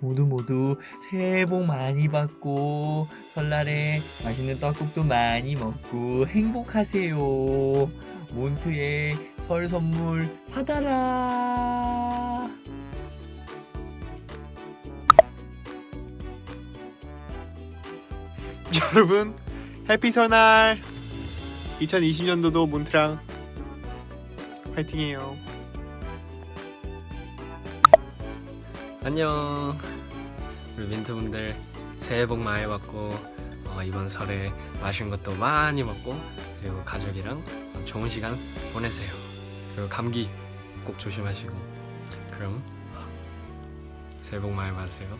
모두 모두 새해 복 많이 받고 설날에 맛있는 떡국도 많이 먹고 행복하세요. 몬트의 설 선물 받아라. 여러분 해피 설날 2020년도도 몬트랑 화이팅해요. 안녕. 우리 민트분들 새해 복 많이 받고 어, 이번 설에 맛있는 것도 많이 먹고 그리고 가족이랑 좋은 시간 보내세요. 그리고 감기 꼭 조심하시고. 그럼 새해 복 많이 받으세요